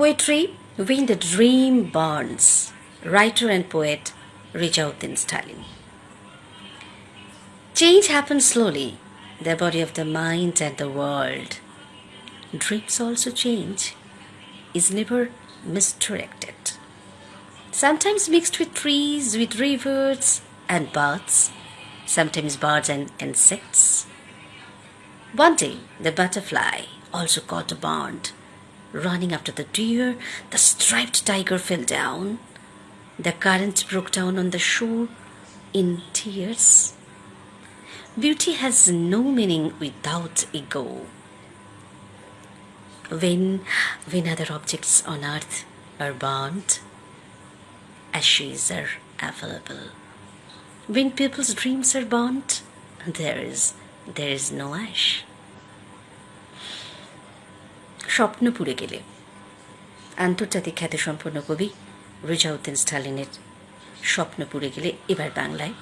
Poetry When the Dream Burns. Writer and poet Rijauddin Stalin. Change happens slowly, the body of the mind and the world. Dreams also change, is never misdirected. Sometimes mixed with trees, with rivers and birds, sometimes birds and insects. One day, the butterfly also caught a bond. Running after the deer, the striped tiger fell down. The current broke down on the shore in tears. Beauty has no meaning without ego. When, when other objects on earth are burnt, ashes are available. When people's dreams are burnt, there is there is no ash. স্বপ্ন পুড়ে গেলে। আন্তর্জাতিক খ্যাতিসম্পন্ন কবি রিজাউদ্দিন স্টালিনের স্বপ্ন পুড়ে গেলে এবার বাংলায়।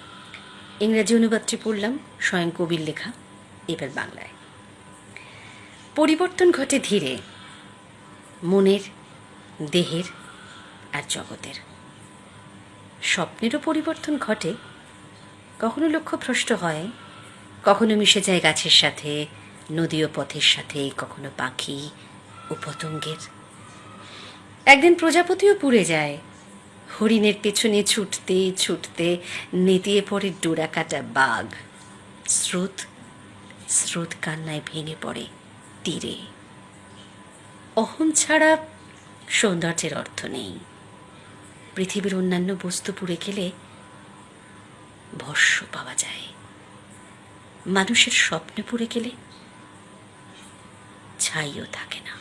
ইংরাজি অনুবাদটি পড়লাম স্বয়ং কবির লেখা এবার বাংলায়। পরিবর্তন ঘটে ধীরে মনের, দেহের আর জগতের। স্বপ্নেরও পরিবর্তন ঘটে। কখনো লক্ষ্য ভ্রষ্ট হয়, কখনো মিশে যায় গাছের সাথে নদী ও পথের সাথে, কখনো পাখি ও পতঙ্গের একদিন প্রজাপতিও পুড়ে যায়। হরিণের পেছনে ছুটতে ছুটতে নেতিয়ে পড়ে ডোরা কাটা বাঘ। স্রোত স্রোত কান্নায় ভেঙে পড়ে তীরে। অহম ছাড়া সৌন্দর্যের অর্থ নেই। পৃথিবীর অন্যান্য বস্তু পুড়ে গেলে ভস্য পাওয়া যায়। মানুষের স্বপ্নে পুড়ে গেলে ছাইও থাকে না।